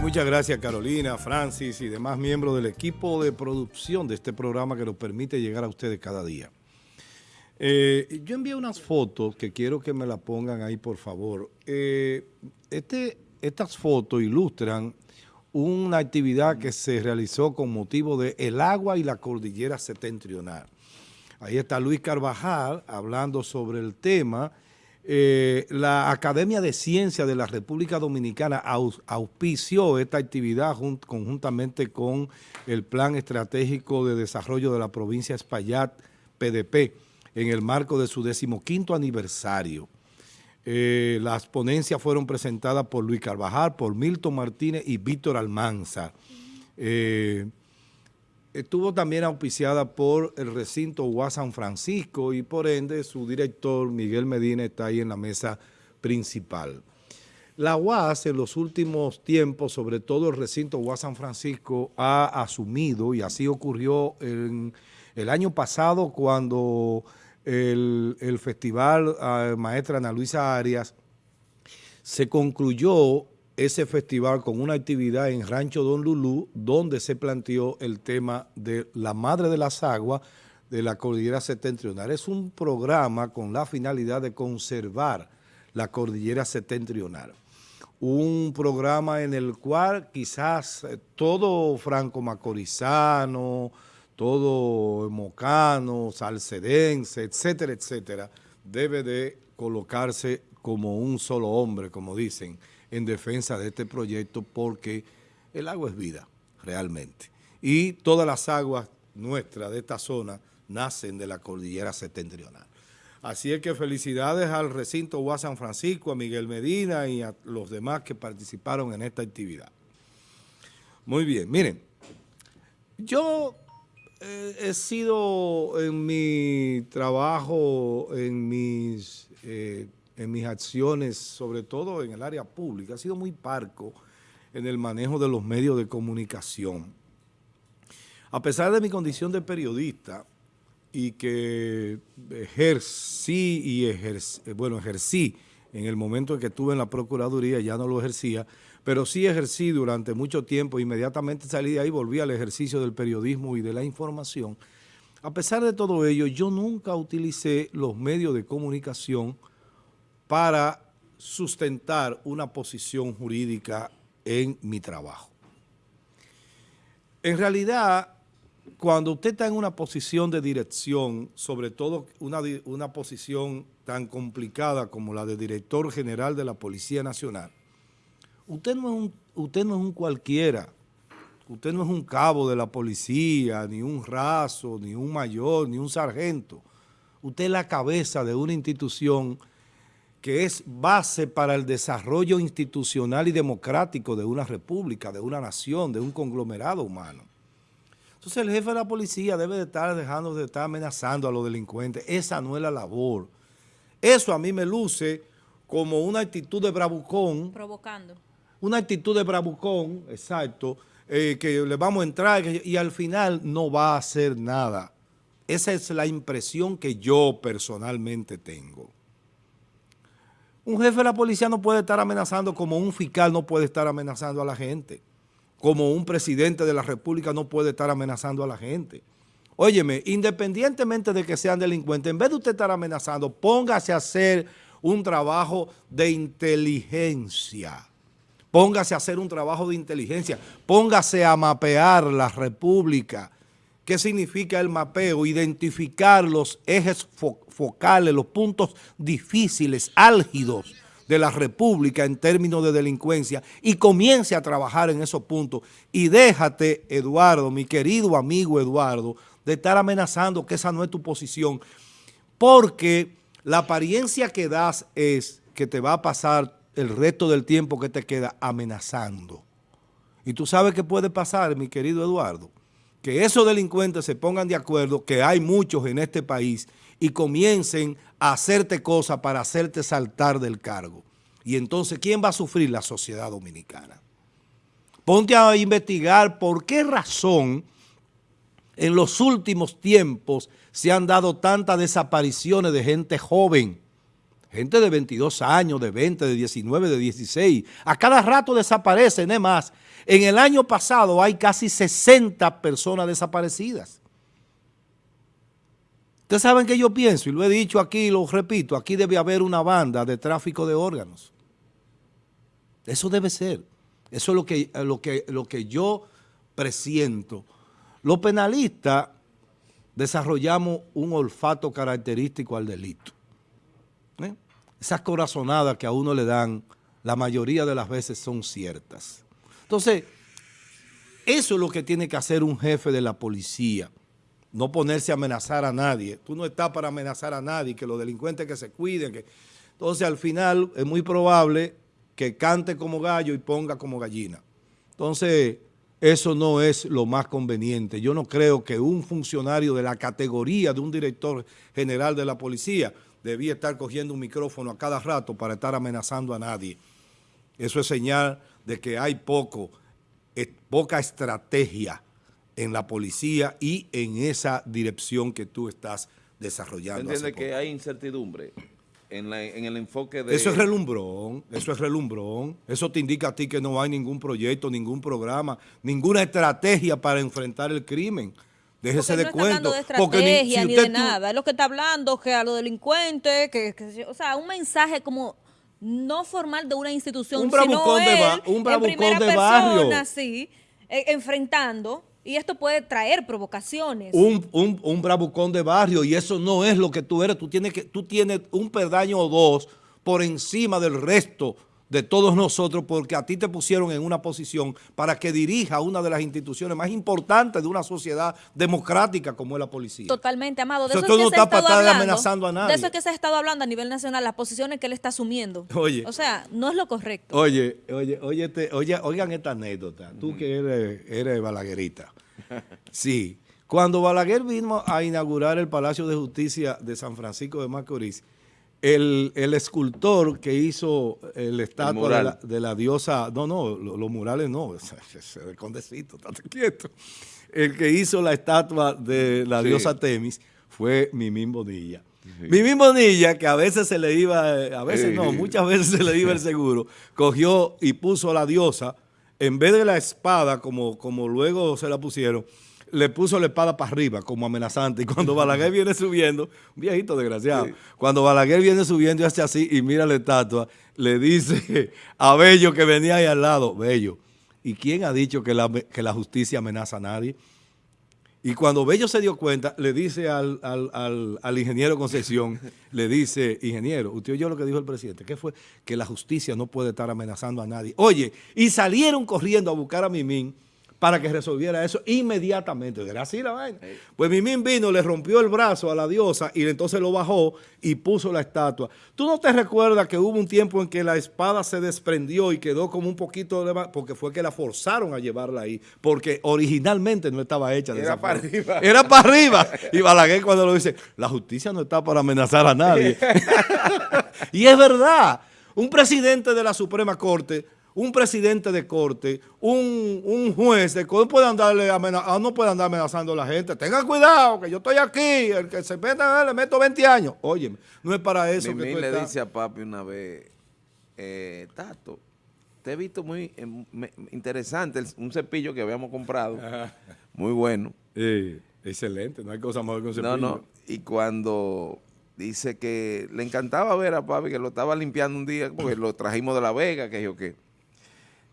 muchas gracias Carolina, Francis y demás miembros del equipo de producción de este programa que nos permite llegar a ustedes cada día. Eh, yo envié unas fotos que quiero que me las pongan ahí, por favor. Eh, este, estas fotos ilustran una actividad que se realizó con motivo de el agua y la cordillera septentrional. Ahí está Luis Carvajal hablando sobre el tema eh, la Academia de Ciencias de la República Dominicana auspició esta actividad conjuntamente con el Plan Estratégico de Desarrollo de la Provincia Espaillat, PDP, en el marco de su decimoquinto aniversario. Eh, las ponencias fueron presentadas por Luis Carvajal, por Milton Martínez y Víctor Almanza. Eh, estuvo también auspiciada por el recinto UAS San Francisco y por ende su director Miguel Medina está ahí en la mesa principal. La UAS en los últimos tiempos, sobre todo el recinto UAS San Francisco, ha asumido, y así ocurrió en el año pasado cuando el, festival ah, Maestra Ana Luisa Arias se concluyó ese festival con una actividad en Rancho Don Lulú, donde se planteó el tema de la Madre de las Aguas de la Cordillera Septentrional. Es un programa con la finalidad de conservar la Cordillera Septentrional. Un programa en el cual quizás eh, todo franco-macorizano, todo mocano, salcedense, etcétera, etcétera, debe de colocarse como un solo hombre, como dicen, en defensa de este proyecto porque el agua es vida, realmente. Y todas las aguas nuestras de esta zona nacen de la cordillera septentrional. Así es que felicidades al recinto UA San Francisco, a Miguel Medina y a los demás que participaron en esta actividad. Muy bien, miren, yo eh, he sido en mi trabajo, en mis eh, en mis acciones, sobre todo en el área pública, ha sido muy parco en el manejo de los medios de comunicación. A pesar de mi condición de periodista y que ejercí y bueno, ejercí en el momento en que estuve en la Procuraduría, ya no lo ejercía, pero sí ejercí durante mucho tiempo, inmediatamente salí de ahí, volví al ejercicio del periodismo y de la información. A pesar de todo ello, yo nunca utilicé los medios de comunicación para sustentar una posición jurídica en mi trabajo. En realidad, cuando usted está en una posición de dirección, sobre todo una, una, posición tan complicada como la de director general de la Policía Nacional, usted no, es un, usted no es un cualquiera, usted no es un cabo de la policía, ni un raso, ni un mayor, ni un sargento. Usted es la cabeza de una institución que es base para el desarrollo institucional y democrático de una república, de una nación, de un conglomerado humano. Entonces el jefe de la policía debe de estar dejando de estar amenazando a los delincuentes. Esa no es la labor. Eso a mí me luce como una actitud de bravucón. Provocando. Una actitud de bravucón, exacto, eh, que le vamos a entrar y al final no va a hacer nada. Esa es la impresión que yo personalmente tengo. Un jefe de la policía no puede estar amenazando como un fiscal no puede estar amenazando a la gente. Como un presidente de la república no puede estar amenazando a la gente. Óyeme, independientemente de que sean delincuentes, en vez de usted estar amenazando, póngase a hacer un trabajo de inteligencia. Póngase a hacer un trabajo de inteligencia. Póngase a mapear la república ¿Qué significa el mapeo? Identificar los ejes focales, los puntos difíciles, álgidos de la República en términos de delincuencia y comience a trabajar en esos puntos. Y déjate, Eduardo, mi querido amigo Eduardo, de estar amenazando que esa no es tu posición, porque la apariencia que das es que te va a pasar el resto del tiempo que te queda amenazando. Y tú sabes qué puede pasar, mi querido Eduardo que esos delincuentes se pongan de acuerdo, que hay muchos en este país, y comiencen a hacerte cosas para hacerte saltar del cargo. Y entonces, ¿quién va a sufrir? La sociedad dominicana. Ponte a investigar por qué razón en los últimos tiempos se han dado tantas desapariciones de gente joven, gente de 22 años, de 20, de 19, de 16. A cada rato desaparecen, es más. En el año pasado hay casi 60 personas desaparecidas. Ustedes saben que yo pienso, y lo he dicho aquí, lo repito, aquí debe haber una banda de tráfico de órganos. Eso debe ser. Eso es lo que, lo que, lo que yo presiento. Los penalistas desarrollamos un olfato característico al delito. Esas corazonadas que a uno le dan, la mayoría de las veces son ciertas. Entonces, eso es lo que tiene que hacer un jefe de la policía. No ponerse a amenazar a nadie. Tú no estás para amenazar a nadie, que los delincuentes que se cuiden. Que... Entonces, al final, es muy probable que cante como gallo y ponga como gallina. Entonces, eso no es lo más conveniente. Yo no creo que un funcionario de la categoría de un director general de la policía debía estar cogiendo un micrófono a cada rato para estar amenazando a nadie. Eso es señal de que hay poco, poca estrategia en la policía y en esa dirección que tú estás desarrollando. ¿Entiende que hay incertidumbre? en, el enfoque de... Eso es relumbrón, eso es relumbrón. Eso te indica a ti que no hay ningún proyecto, ningún programa, ninguna estrategia para enfrentar el crimen. Déjese de no cuento. de estrategia ni, de nada. Es lo que está hablando, que a los delincuentes, que, o sea, un mensaje como no formal de una institución, un bravucón sino de, un bravucón de barrio. sí, eh, enfrentando y esto puede traer provocaciones. Un, un, un, bravucón de barrio y eso no es lo que tú eres. Tú tienes, que, tú tienes un perdaño o dos por encima del resto de todos nosotros porque a ti te pusieron en una posición para que dirija una de las instituciones más importantes de una sociedad democrática como es la policía. Totalmente, Amado. De eso, es que no se ha estado hablando, amenazando a nadie. De eso es que se ha estado hablando a nivel nacional, las posiciones que él está asumiendo. Oye. O sea, no es lo correcto. Oye, oye, oye, oye oigan esta anécdota. Tú que eres, eres balaguerita. Sí. Cuando Balaguer vino a inaugurar el Palacio de Justicia de San Francisco de Macorís, el, escultor que hizo el estatua de, la, diosa, no, no, los, murales no, el condecito, estate quieto. El que hizo la estatua de la diosa Temis fue Mimín Bonilla. Mimín Bonilla, que a veces se le iba, a veces no, muchas veces se le iba el seguro, cogió y puso a la diosa, en vez de la espada, como, como luego se la pusieron, le puso la espada para arriba como amenazante y cuando Balaguer viene subiendo, un viejito desgraciado, cuando Balaguer viene subiendo y hace así y mira la estatua, le dice a Bello que venía ahí al lado, Bello, ¿y quién ha dicho que la, que la justicia amenaza a nadie? Y cuando Bello se dio cuenta, le dice al, al, al, ingeniero Concepción, le dice, ingeniero, usted oyó lo que dijo el presidente, ¿qué fue? Que la justicia no puede estar amenazando a nadie. Oye, y salieron corriendo a buscar a Mimín, para que resolviera eso inmediatamente. Era así la vaina. Pues Mimín vino, le rompió el brazo a la diosa y entonces lo bajó y puso la estatua. ¿Tú no te recuerdas que hubo un tiempo en que la espada se desprendió y quedó como un poquito de... porque fue que la forzaron a llevarla ahí, porque originalmente no estaba hecha de Era para arriba. Era para arriba. Y Balaguer cuando lo dice, la justicia no está para amenazar a nadie. y es verdad, un presidente de la Suprema Corte un presidente de corte, un, juez de corte, puede, andarle ah, no puede andar amenazando a la gente. Tengan cuidado, que yo estoy aquí, el que se meta, le meto 20 años. Oye, no es para eso que tú le dice a papi una vez, eh, Tato, te he visto muy eh, interesante, un cepillo que habíamos comprado, muy bueno. excelente, no hay cosa mejor que un cepillo. No, no, y cuando dice que le encantaba ver a papi que lo estaba limpiando un día, porque lo trajimos de La Vega, que yo qué.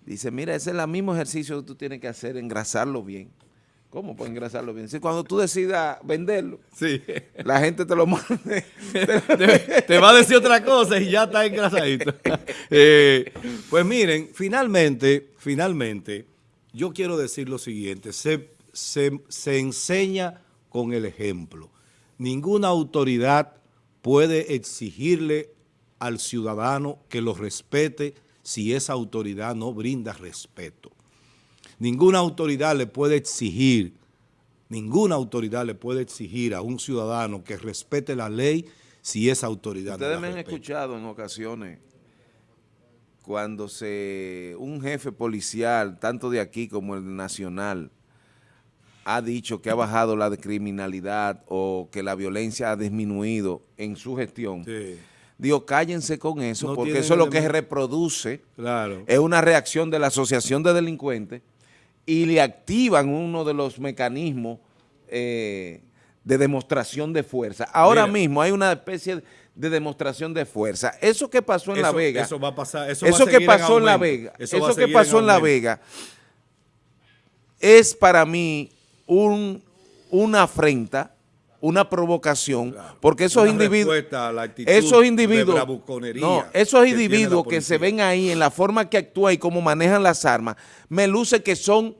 Dice, mira, ese es el mismo ejercicio que tú tienes que hacer, engrasarlo bien. ¿Cómo puedes engrasarlo bien? Si cuando tú decidas venderlo, sí. la gente te lo mande. Te, va a decir otra cosa y ya está engrasadito. Eh, pues miren, finalmente, finalmente, yo quiero decir lo siguiente. Se, se enseña con el ejemplo. Ninguna autoridad puede exigirle al ciudadano que lo respete si esa autoridad no brinda respeto. Ninguna autoridad le puede exigir, ninguna autoridad le puede exigir a un ciudadano que respete la ley si esa autoridad Ustedes no me han escuchado en ocasiones cuando se un jefe policial, tanto de aquí como el nacional, ha dicho que ha bajado la criminalidad o que la violencia ha disminuido en su gestión. Digo, cállense con eso, No porque eso es lo que reproduce, Claro. es una reacción de la asociación de delincuentes y le activan uno de los mecanismos eh, de demostración de fuerza. Ahora Mira. mismo hay una especie de demostración de fuerza. Eso que pasó en La Vega, Eso va a pasar. Eso, eso, va a que pasó en, La. Vega, Eso que pasó en, La. Vega es para mí un, una afrenta, una provocación, porque esos individuos, respuesta a la actitud esos individuos, no, esos que individuos que, se ven ahí en la forma que actúan y cómo manejan las armas, me luce que son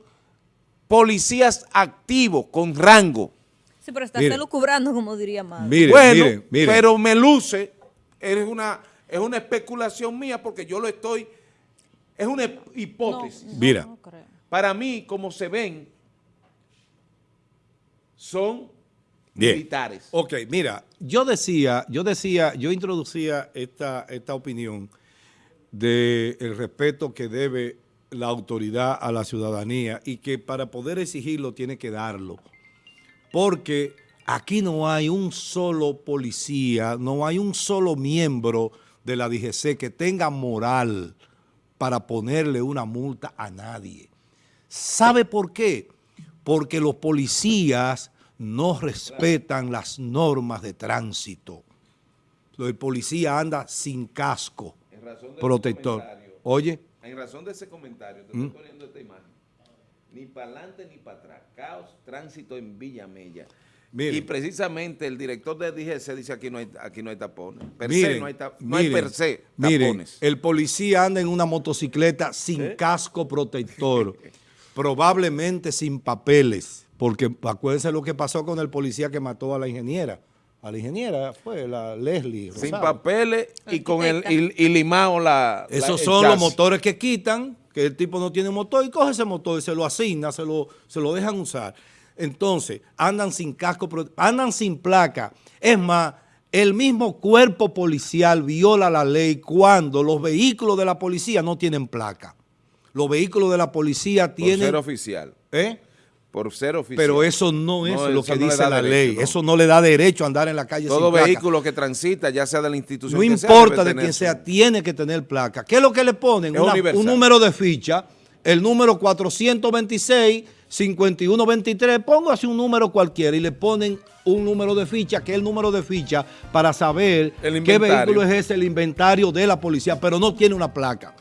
policías activos, con rango. Sí, pero está Mire. lucubrando, como diría. Miren, bueno, miren, miren. pero me luce, es una, es una especulación mía porque yo lo estoy, es una hipótesis. No, no, Mira. no. Para mí, como se ven, son Bien. militares. Ok, mira, yo decía, yo decía, yo introducía esta, esta opinión del respeto que debe la autoridad a la ciudadanía y que para poder exigirlo tiene que darlo. Porque aquí no hay un solo policía, no hay un solo miembro de la DGC que tenga moral para ponerle una multa a nadie. ¿Sabe por qué? Porque los policías no respetan las normas de tránsito. El policía anda sin casco En razón de protector. Oye, En razón de ese comentario, te ¿Mm? estoy poniendo esta imagen. Ni para adelante ni para atrás. Caos, tránsito en Villa Mella. Miren. Y precisamente el director de DGC dice aquí no hay, aquí no hay tapones. Per se no hay, ta- no hay per se tapones. el policía anda en una motocicleta sin casco protector, probablemente sin papeles, porque acuérdense lo que pasó con el policía que mató a la ingeniera. A la ingeniera fue la Leslie. Sin Rosado. papeles y con el y, y limado la. Esos son los motores que quitan, que el tipo no tiene motor y coge ese motor y se lo asigna, se lo, se lo dejan usar. Entonces, andan sin casco, andan sin placa. Es más, el mismo cuerpo policial viola la ley cuando los vehículos de la policía no tienen placa. Los vehículos de la policía Por tienen... ser oficial. ¿eh? Por ser oficial. Pero eso no es lo que no dice la derecho, ley. no. Eso no le da derecho a andar en la calle Todo sin placa. vehículo que transita, ya sea de la institución No que importa de quién sea, tiene que tener placa. ¿Qué es lo que le ponen? Una- un número de ficha, el número 426, 5123, pongo así un número cualquiera y le ponen un número de ficha, que es el número de ficha para saber qué vehículo es ese, el inventario de la policía, pero no tiene una placa.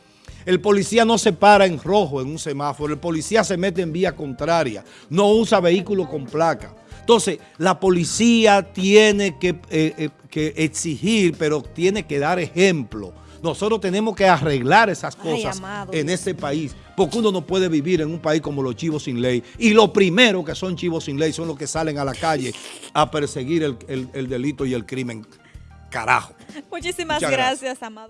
El policía no se para en rojo en un semáforo, el policía se mete en vía contraria, no usa vehículo con placa. Entonces, la policía tiene que, eh, eh, que exigir, pero tiene que dar ejemplo. Nosotros tenemos que arreglar esas cosas en este país, porque uno no puede vivir en un país como los chivos sin ley. Y lo primero que son chivos sin ley son los que salen a la calle a perseguir el, el- el delito y el crimen. Carajo. Muchísimas gracias, Amado.